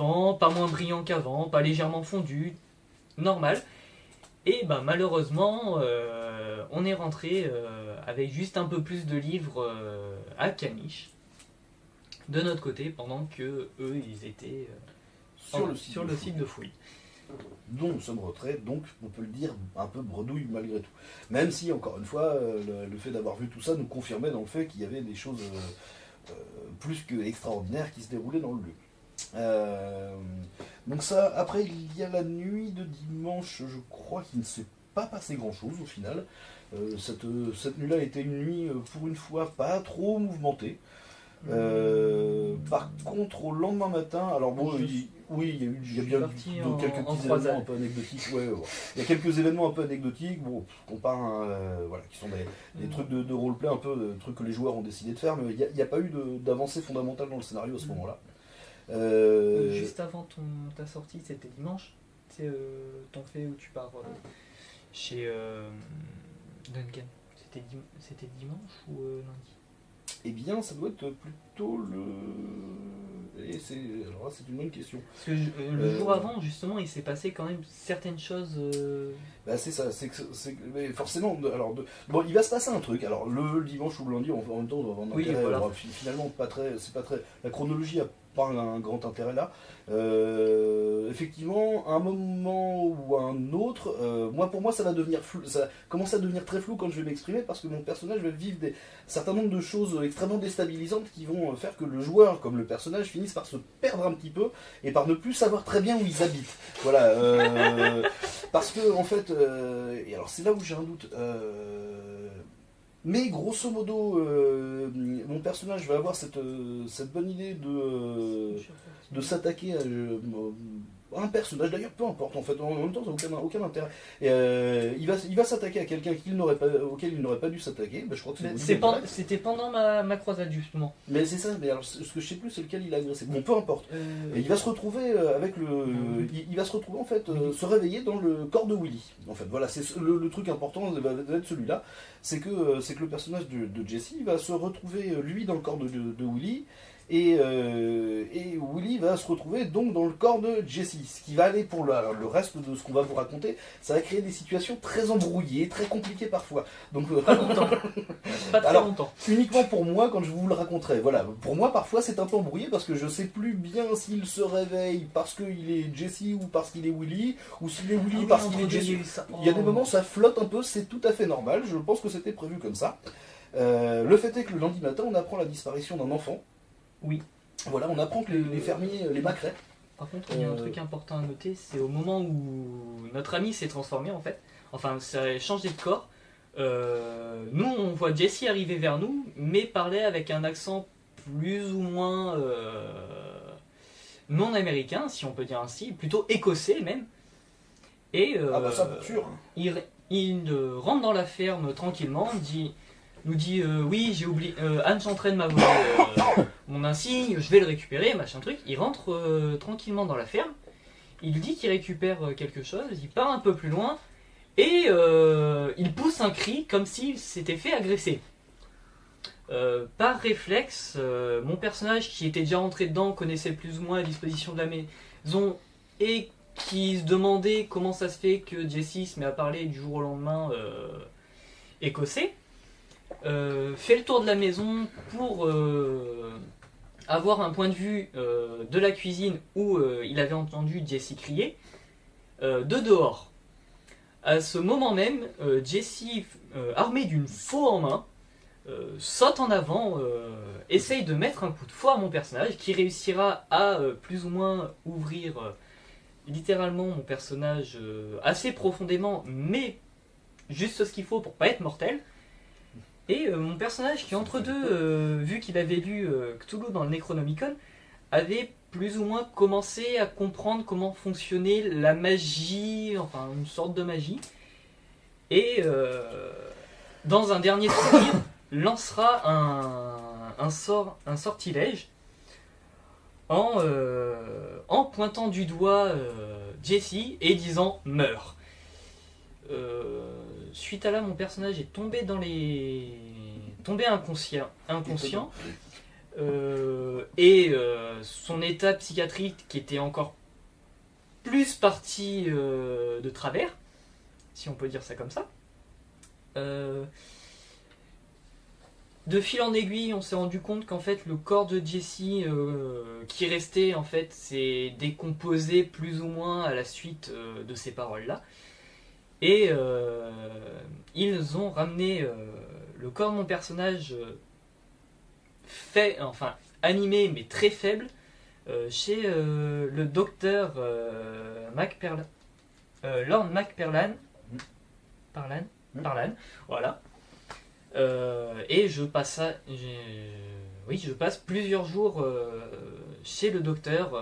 qu'avant, pas moins brillant qu'avant, pas légèrement fondu, normal. Et ben malheureusement, euh, on est rentré euh, avec juste un peu plus de livres euh, à Caniche de notre côté pendant que eux ils étaient Sur en- le site sur de le Fouille. site de fouille. dont nous sommes retraits, donc on peut le dire un peu bredouille malgré tout. Même si, encore une fois, le, le fait d'avoir vu tout ça nous confirmait dans le fait qu'il y avait des choses plus que extraordinaires qui se déroulaient dans le lieu. Euh, donc ça, après il y a la nuit de dimanche, je crois qu'il ne s'est pas passé grand chose au final. Euh, cette cette nuit-là était une nuit, euh, pour une fois, pas trop mouvementée. Euh, par contre, au lendemain matin, alors bon, Je- il- oui, il y a eu il y a je suis bien en- quelques petits événements un peu anecdotiques. ouais, ouais, ouais. Il y a quelques événements un peu anecdotiques, bon, qu'on euh, voilà, qui sont des, des Mm. trucs de, de roleplay, un peu des trucs que les joueurs ont décidé de faire, mais il n'y a, pas eu d'avancée fondamentale dans le scénario à ce Mm. moment-là. Euh, Juste avant ton, ta sortie, c'était dimanche. C'est euh, ton fait où tu pars euh, chez Duncan. C'était dim- c'était dimanche ou lundi? Eh bien, ça doit être plutôt le. Et c'est alors là, c'est une bonne question. Parce que je- le Euh, jour avant, justement, il s'est passé quand même certaines choses. euh, Bah c'est ça, c'est forcément. alors de- bon, il va se passer un truc. Alors le dimanche ou le lundi, en, même temps, on va Oui, voilà. alors, finalement, pas très, c'est pas très. La chronologie a un grand intérêt là. Euh, effectivement, à un moment ou un autre, euh, moi pour moi, ça va devenir flou. Ça commence à devenir très flou quand je vais m'exprimer parce que mon personnage va vivre des certain nombre de choses extrêmement déstabilisantes qui vont faire que le joueur, comme le personnage, finissent par se perdre un petit peu et par ne plus savoir très bien où ils habitent. Voilà. euh, parce que en fait, euh, et alors c'est là où j'ai un doute. euh, mais grosso modo, euh, mon personnage va avoir cette, euh, cette bonne idée de, euh, de s'attaquer à un personnage, d'ailleurs peu importe en fait, en même temps ça n'a aucun, aucun intérêt. Et, euh, il va, il va s'attaquer à quelqu'un qu'il n'aurait pas, auquel il n'aurait pas dû s'attaquer, Ben, je crois que. C'était pendant ma, ma croisade, justement. Mais c'est ça, mais alors ce que je sais plus c'est lequel il a agressé. Bon peu importe. Euh, Et il va se retrouver euh, avec le, il, il va se retrouver en fait, euh, se réveiller dans le corps de Willy. En fait, voilà, c'est ce- le, le truc important va être celui-là, c'est que c'est que le personnage de, de Jesse va se retrouver lui dans le corps de, de- de Willy. Et, euh, et Willy va se retrouver donc dans le corps de Jesse. Ce qui va aller pour le, alors, le reste de ce qu'on va vous raconter, ça va créer des situations très embrouillées, très compliquées parfois. Donc euh, Pas longtemps. Pas très Alors, longtemps. uniquement pour moi quand je vous le raconterai. Voilà, pour moi parfois c'est un peu embrouillé parce que je sais plus bien s'il se réveille parce qu'il est Jesse ou parce qu'il est Willy, ou s'il est Willy Ah oui, parce qu'il est Jesse. il y a eu ça. Il y a des moments ça flotte un peu, c'est tout à fait normal, je pense que c'était prévu comme ça. Euh, le fait est que le lundi matin on apprend la disparition d'un enfant. Oui. Voilà, on apprend que les, les fermiers, les macrets, Par contre, il y a un Euh, truc important à noter, c'est au moment où notre ami s'est transformé en fait, enfin ça a changé de corps, euh, nous on voit Jesse arriver vers nous, mais parler avec un accent plus ou moins euh, non américain, si on peut dire ainsi, plutôt écossais même. Et euh, ah bah ça pour sûr. il, il, euh, rentre dans la ferme tranquillement, dit, nous dit euh, oui j'ai oublié, euh, Anne s'entraîne m'a volé euh, mon insigne, je vais le récupérer, machin truc. Il rentre euh, tranquillement dans la ferme, il dit qu'il récupère euh, quelque chose, il part un peu plus loin et euh, il pousse un cri comme s'il s'était fait agresser. Par réflexe, mon personnage qui était déjà rentré dedans connaissait plus ou moins la disposition de la maison et qui se demandait comment ça se fait que Jesse se met à parler du jour au lendemain écossais, fait le tour de la maison pour avoir un point de vue euh, de la cuisine où euh, il avait entendu Jesse crier, euh, de dehors. À ce moment même, Jesse, armé d'une faux en main, saute en avant, essaye de mettre un coup de fouet à mon personnage qui réussira à plus ou moins ouvrir littéralement mon personnage assez profondément, mais juste ce qu'il faut pour pas être mortel. Et euh, mon personnage qui entre deux, euh, vu qu'il avait lu euh, Cthulhu dans le Necronomicon, avait plus ou moins commencé à comprendre comment fonctionnait la magie, enfin une sorte de magie. Et dans un dernier souvenir, lancera un, un sort, un sortilège en, en pointant du doigt Jesse et disant meurs. Suite à là, mon personnage est tombé dans les tombé inconscient, inconscient euh, et euh, son état psychiatrique qui était encore plus parti euh, de travers, si on peut dire ça comme ça. Euh, de fil en aiguille, on s'est rendu compte qu'en fait le corps de Jesse euh, qui restait en fait s'est décomposé plus ou moins à la suite euh, de ces paroles-là. Et euh, ils ont ramené euh, le corps de mon personnage euh, fait, enfin animé mais très faible chez le docteur Lord MacPerlan. Parlan, Mm. Parlan, voilà. Et je passe, à- oui, je passe plusieurs jours chez le docteur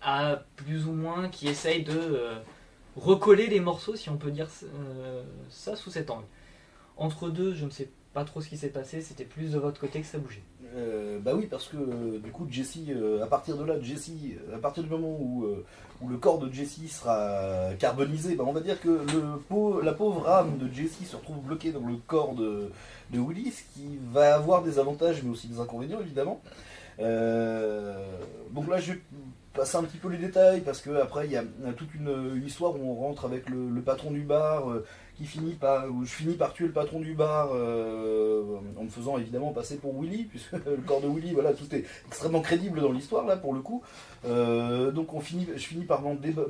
à plus ou moins qui essaye de recoller les morceaux, si on peut dire euh, ça sous cet angle. Entre deux, je ne sais pas trop ce qui s'est passé, c'était plus de votre côté que ça bougeait. Euh, bah oui, parce que euh, du coup, Jesse, à partir de là, Jesse, à partir du moment où, le corps de Jesse sera carbonisé, bah on va dire que le, la pauvre âme de Jesse se retrouve bloquée dans le corps de, de Willy, ce qui va avoir des avantages mais aussi des inconvénients évidemment. Donc là, je vais passer un petit peu les détails parce que après il y a toute une, histoire où on rentre avec le, le patron du bar. euh, qui finit par, où je finis par tuer le patron du bar euh, en me faisant évidemment passer pour Willy, puisque le corps de Willy, voilà, tout est extrêmement crédible dans l'histoire là pour le coup. Euh, donc on finit, je finis par,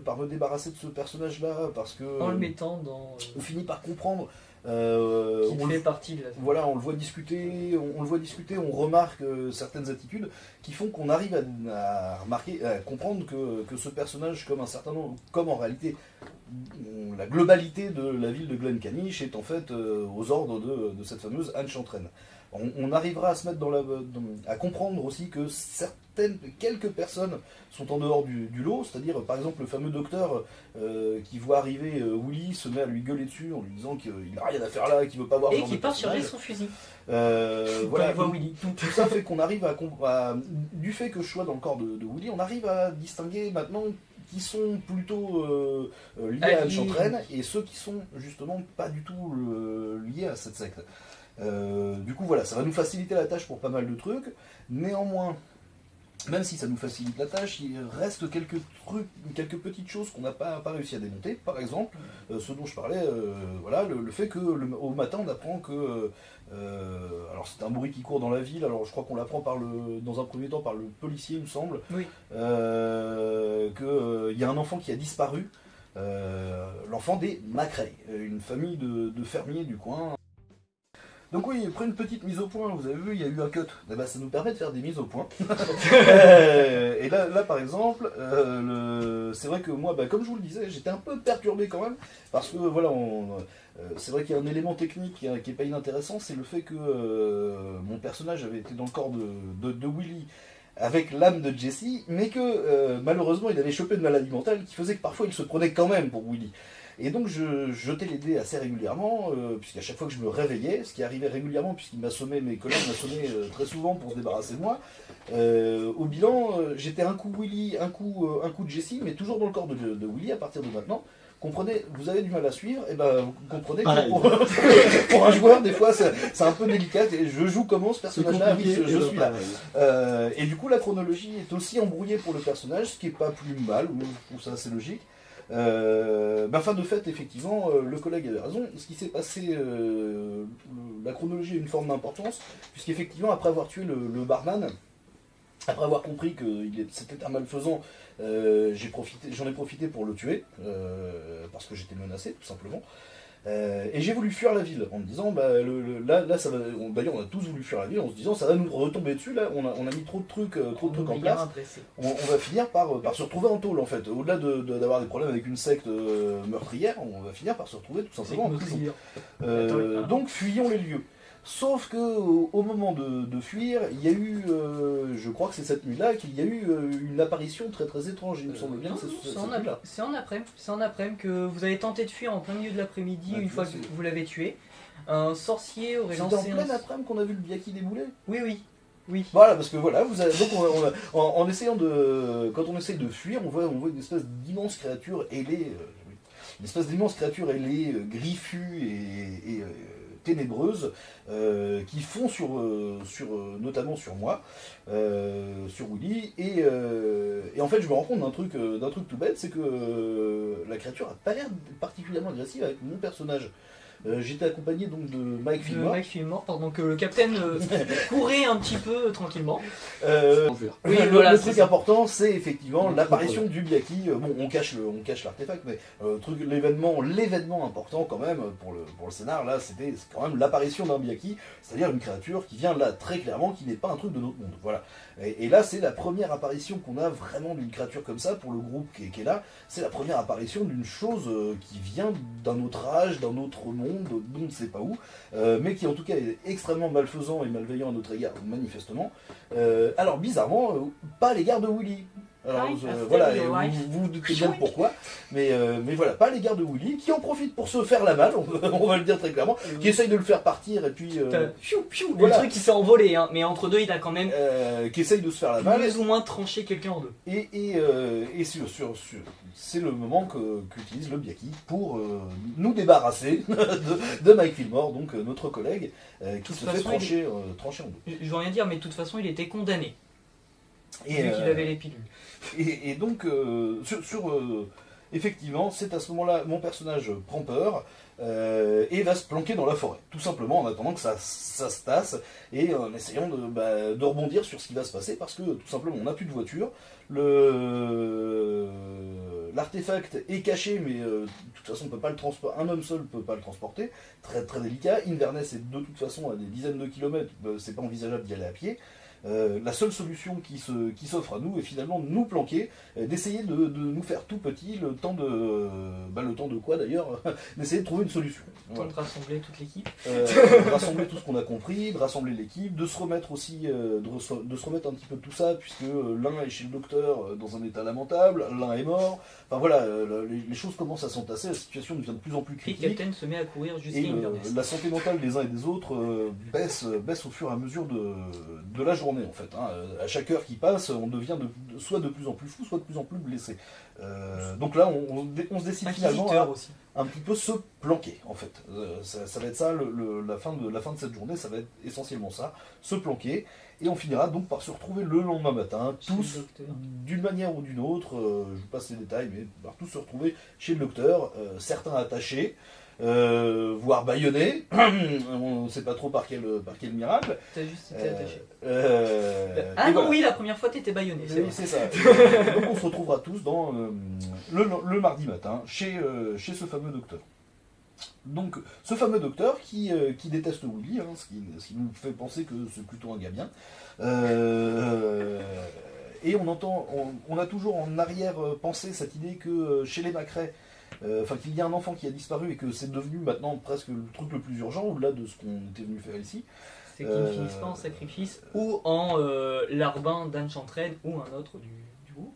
par me débarrasser de ce personnage là parce que En le mettant dans. on finit par comprendre. Euh, qui on le fait partie de la. voilà, on le voit discuter, on, on le voit discuter, on remarque euh, certaines attitudes qui font qu'on arrive à, à remarquer, à comprendre que, que ce personnage, comme un certain nombre, comme en réalité mm, la globalité de la ville de Glencaniche est en fait euh, aux ordres de, de cette fameuse Anne Chantraine. On, on arrivera à se mettre dans la, dans- à comprendre aussi que certaines, quelques personnes sont en dehors du, du lot, c'est-à-dire par exemple le fameux docteur euh, qui voit arriver euh, Willy se met à lui gueuler dessus en lui disant qu'il n'a rien à faire là, qu'il veut pas voir Et qui de part personnage. charger son fusil. Euh, voilà, voit tout, Willy. tout ça fait qu'on arrive à, du fait que je sois dans le corps de, de Willy, on arrive à distinguer maintenant qui sont plutôt euh, euh, liés à. Anne Chantraine et ceux qui sont justement pas du tout euh, liés à cette secte. Euh, du coup voilà, ça va nous faciliter la tâche pour pas mal de trucs. Néanmoins, même si ça nous facilite la tâche, il reste quelques trucs, quelques petites choses qu'on n'a pas, pas réussi à démonter. Par exemple, euh, ce dont je parlais, euh, voilà, le, le fait que le- au matin on apprend que, euh, alors c'est un bruit qui court dans la ville. Alors je crois qu'on l'apprend par le, dans un premier temps par le policier, il me semble, Oui. qu'il y a un enfant qui a disparu. L'enfant des Macrae, une famille de, de fermiers du coin. Donc oui, après une petite mise au point, vous avez vu, il y a eu un cut. Eh ben, ça nous permet de faire des mises au point. Euh, et là, là, par exemple, euh, le- c'est vrai que moi, bah, comme je vous le disais, j'étais un peu perturbé quand même, parce que voilà, on- euh, c'est vrai qu'il y a un élément technique qui n'est pas inintéressant, c'est le fait que euh, mon personnage avait été dans le corps de, de- de Willy avec l'âme de Jesse, mais que euh, malheureusement il avait chopé une maladie mentale qui faisait que parfois il se prenait quand même pour Willy. Et donc je jetais les dés assez régulièrement, euh, puisqu'à chaque fois que je me réveillais, ce qui arrivait régulièrement puisqu'il m'assommait, mes collègues m'assommaient euh, très souvent pour se débarrasser de moi, euh, au bilan, euh, j'étais un coup Willy, un coup, un coup de Jessie, mais toujours dans le corps de, de Willy à partir de maintenant. Comprenez, vous avez du mal à suivre, et ben vous comprenez que pour, pour un joueur, des fois, c'est c'est un peu délicat. Et je joue comment ce C'est personnage-là Oui, je, je ben, suis là. et du coup, la chronologie est aussi embrouillée pour le personnage, ce qui est pas plus mal, ou je trouve ça assez logique. Euh, ben, fin de fait, effectivement, euh, le collègue avait raison. Ce qui s'est passé, euh, la chronologie a une forme d'importance, puisqu'effectivement, après avoir tué le, barman, après avoir compris que c'était un malfaisant, euh, j'en ai profité pour le tuer, parce que j'étais menacé, tout simplement. Euh, et j'ai voulu fuir la ville en me disant, bah, le- le- là, là, ça va. on- D'ailleurs, on a tous voulu fuir la ville en se disant, ça va nous retomber dessus. Là, on a, on a mis trop de trucs, euh, trop de trucs en place on, on va finir par, par se retrouver en tôle en fait. Au-delà de- de- d'avoir des problèmes avec une secte euh, meurtrière, on va finir par se retrouver tout simplement en prison. Euh, donc fuyons les lieux. Sauf que au, moment de, de fuir, il y a eu, euh, je crois que c'est cette nuit-là, qu'il y a eu euh, une apparition très très étrange. Il me semble bien que c'est C'est en, c'est en après, c'est en après que vous avez tenté de fuir en plein milieu de l'après-midi Ouais, une fois c'est- que vous l'avez tué. Un sorcier aurait en lancé pleine un... après-midi qu'on a vu le Biaki débouler. Oui, oui, oui. Voilà, parce que voilà, vous avez, donc on, on a- en, en essayant de, quand on essaye de fuir, on voit, on voit une espèce d'immense créature ailée, euh, une espèce d'immense créature ailée, euh, griffue et, et, euh, ténébreuses qui font sur, sur notamment sur moi, sur Willy. Et, en fait, je me rends compte d'un truc, d'un truc tout bête, c'est que la créature a pas l'air particulièrement agressive avec mon personnage. Euh, j'étais accompagné donc de Mike Fillmore. Mike Fillmore, pendant que le capitaine euh, courait un petit peu euh, tranquillement. oui, le, truc important, c'est effectivement l'apparition du Biaki. bon, on cache le, on cache l'artefact, mais truc, l'événement, l'événement important quand même pour le pour le scénar là, c'était quand même l'apparition d'un Biaki, c'est-à-dire une créature qui vient là très clairement, qui n'est pas un truc de notre monde. Voilà. Et, là, c'est la première apparition qu'on a vraiment d'une créature comme ça pour le groupe qui est, là. C'est la première apparition d'une chose qui vient d'un autre âge, d'un autre monde on ne sait pas où, euh, mais qui en tout cas est extrêmement malfaisant et malveillant à notre égard, manifestement. Euh, alors bizarrement, euh, pas l'égard de Willy. Alors, voilà, vous, vous, doutez bien pourquoi, mais, mais voilà, pas l'égard de Willy, qui en profite pour se faire la malle, on, va le dire très clairement, qui essaye de le faire partir, et puis... Piou, piou, le truc qui s'est envolé, hein, mais entre deux, il a quand même... qui essaye de se faire la malle. Plus ou moins tranché quelqu'un en deux. Et, et, et sur, sur, sur c'est le moment qu'utilise le Biaki pour euh, nous débarrasser de, Mike Fillmore, donc euh, notre collègue, euh, qui se fait trancher, trancher, en deux. Je veux rien dire, mais de toute façon, il était condamné. Et, vu qu'il avait les pilules. Et, donc, sur, effectivement, c'est à ce moment-là, mon personnage prend peur. et va se planquer dans la forêt, tout simplement en attendant que ça, ça se tasse et en essayant de, bah, de, rebondir sur ce qui va se passer parce que tout simplement on n'a plus de voiture, le l'artefact est caché, mais euh, de toute façon, on peut pas le transporter. Un homme seul ne peut pas le transporter. Très très délicat. Inverness est de toute façon à des dizaines de kilomètres. Euh, c'est pas envisageable d'y aller à pied. Euh, la seule solution qui s'offre qui à nous est finalement de nous planquer, euh, d'essayer de, nous faire tout petit, le temps de, bah, le temps de quoi d'ailleurs, d'essayer de trouver une solution. Le temps de rassembler toute l'équipe. Euh, de rassembler tout ce qu'on a compris, de rassembler l'équipe, de se remettre aussi, de, se remettre un petit peu de tout ça, puisque l'un est chez le docteur dans un état lamentable, l'un est mort. Enfin voilà, les, choses commencent à s'entasser, la situation devient de plus en plus critique. Et Captain se met à courir jusqu'à La santé mentale des uns et des autres baisse, baisse au fur et à mesure de, de la journée en fait. Hein. À chaque heure qui passe, on devient soit de plus en plus fou, soit de plus en plus blessé. Euh, donc là, on, se décide finalement à un petit peu se planquer en fait. Euh, ça, va être ça, la, fin de, la fin de cette journée, ça va être essentiellement ça, se planquer. Et on finira donc par se retrouver le lendemain matin, tous, d'une manière ou d'une autre, euh, je vous passe les détails, mais par tous se retrouver chez le docteur, certains attachés, euh, voire baïonné. on ne sait pas trop par quel, par quel miracle. T'as juste été attaché. Euh, euh, ah non, oui, la première fois t'étais baïonné. C'est ça. Donc on se retrouvera tous dans, le, mardi matin chez, chez ce fameux docteur. Donc, ce fameux docteur qui, qui déteste Willy, hein, ce, qui, nous fait penser que c'est plutôt un gars bien. et on entend, on, a toujours en arrière pensé cette idée que chez les Macrae, euh, enfin qu'il y a un enfant qui a disparu et que c'est devenu maintenant presque le truc le plus urgent au-delà de ce qu'on était venu faire ici. C'est qu'il ne euh, finisse pas en sacrifice ou en euh, larbin d'Anchantraine ou un autre du, du groupe.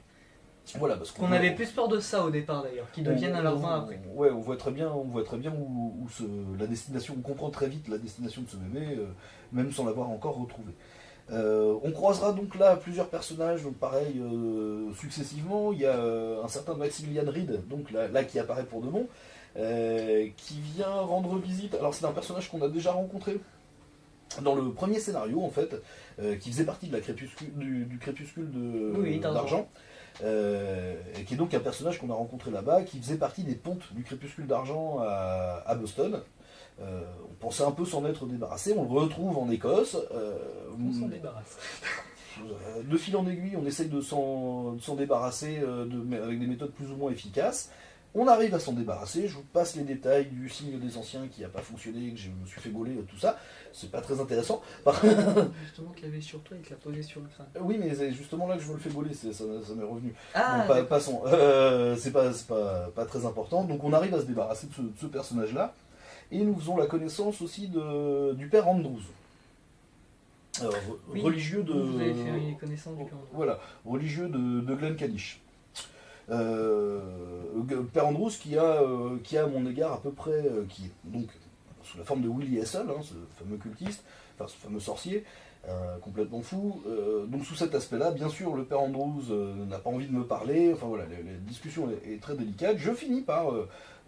Voilà, parce qu'on avait plus peur de ça au départ d'ailleurs, qu'il devienne un larbin après. Ouais, on voit très bien, on voit très bien où, la destination, on comprend très vite la destination de ce bébé, même sans l'avoir encore retrouvé. Euh, on croisera donc là plusieurs personnages, donc pareil, euh, successivement. Il y a euh, un certain Maximilian Reed, donc là, qui apparaît pour de bon, qui vient rendre visite. Alors c'est un personnage qu'on a déjà rencontré dans le premier scénario en fait, qui faisait partie de la crépuscule, du, crépuscule d'argent. qui est donc un personnage qu'on a rencontré là-bas, qui faisait partie des pontes du crépuscule d'argent à, Boston. Euh, on pensait un peu s'en être débarrassé, on le retrouve en Écosse. Euh, on s'en débarrasse. Euh, de fil en aiguille, on essaye de s'en débarrasser avec des méthodes plus ou moins efficaces. On arrive à s'en débarrasser, je vous passe les détails du signe des anciens qui n'a pas fonctionné, que je me suis fait gauler, tout ça. C'est pas très intéressant. justement qu'il avait sur toi et qu'il l'a posé sur le crâne. Oui, mais c'est justement là que je veux le fais gauler, ça, m'est revenu. Ah, passons. c'est pas, pas, très important. Donc on arrive à se débarrasser de ce personnage-là. Et nous faisons la connaissance aussi de, du père Andrews. religieux de. Vous avez fait connaissance du père Andrews. Voilà, religieux de, de Glen Kadish. Euh, père Andrews qui a, euh, qui a à mon égard à peu près, euh, qui est donc sous la forme de Willy Hessel, hein, ce fameux cultiste, enfin ce fameux sorcier, complètement fou. donc sous cet aspect-là, bien sûr, le père Andrews n'a pas envie de me parler. Enfin voilà, la, discussion est, très délicate. Je finis par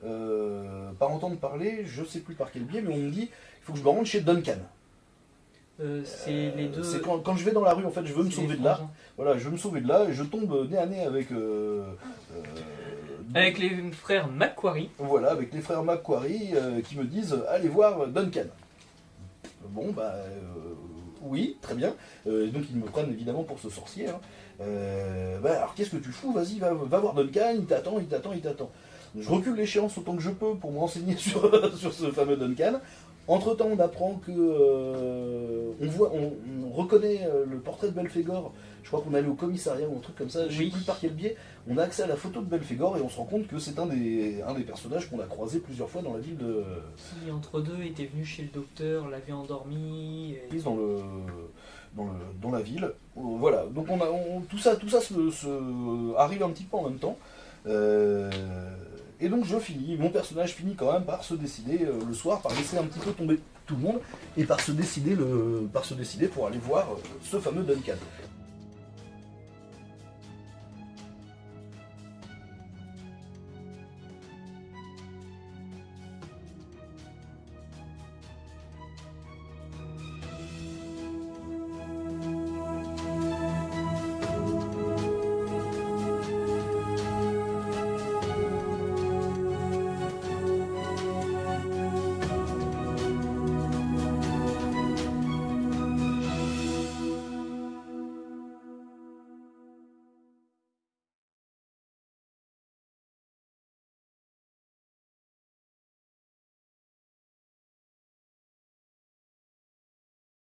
euh, par entendre parler, je sais plus par quel biais, mais on me dit il faut que je me rende chez Duncan. Euh, c'est les deux. C'est quand, quand je vais dans la rue, en fait, je veux me sauver de là. Voilà, je veux me sauver de là et je tombe nez à nez avec. euh, euh, Avec les frères Macquarie. Voilà, avec les frères Macquarie euh, qui me disent allez voir Duncan. Bon, bah euh, oui, très bien. Euh, donc ils me prennent évidemment pour ce sorcier. hein. Euh, bah, alors qu'est-ce que tu fous? Vas-y, va, va voir Duncan, il t'attend, il t'attend, il t'attend. Je recule l'échéance autant que je peux pour me renseigner sur, sur ce fameux Duncan. Entre temps, on apprend que euh, on voit, on, on reconnaît euh, le portrait de Belphégor. Je crois qu'on est allé au commissariat ou un truc comme ça. Je Oui. sais plus par quel biais. On a accès à la photo de Belphégor et on se rend compte que c'est un des, un des personnages qu'on a croisé plusieurs fois dans la ville de Qui, entre deux, était venu chez le docteur, l'avait endormi. et- dans le dans, le, dans la ville. Euh, Voilà. Donc on a on- tout ça tout ça se, se- arrive un petit peu en même temps. Euh, et donc je finis, mon personnage finit quand même par se décider euh, le soir, par laisser un petit peu tomber tout le monde et par se décider par se décider pour aller voir euh, ce fameux Duncan.